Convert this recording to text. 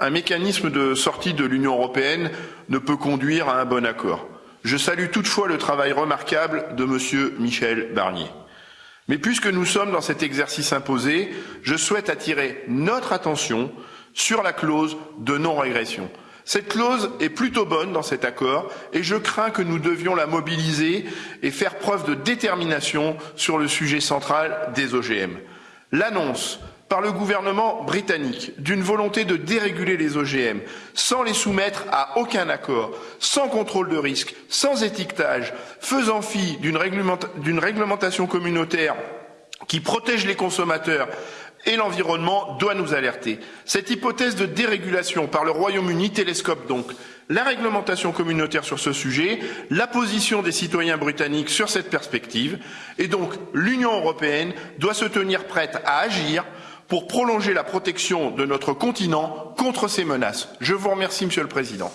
Un mécanisme de sortie de l'Union européenne ne peut conduire à un bon accord. Je salue toutefois le travail remarquable de M. Michel Barnier. Mais puisque nous sommes dans cet exercice imposé, je souhaite attirer notre attention sur la clause de non-régression. Cette clause est plutôt bonne dans cet accord et je crains que nous devions la mobiliser et faire preuve de détermination sur le sujet central des OGM. L'annonce par le gouvernement britannique d'une volonté de déréguler les OGM sans les soumettre à aucun accord, sans contrôle de risque, sans étiquetage, faisant fi d'une réglementation communautaire qui protège les consommateurs et l'environnement doit nous alerter. Cette hypothèse de dérégulation par le Royaume-Uni télescope donc la réglementation communautaire sur ce sujet, la position des citoyens britanniques sur cette perspective, et donc l'Union européenne doit se tenir prête à agir pour prolonger la protection de notre continent contre ces menaces. Je vous remercie, Monsieur le Président.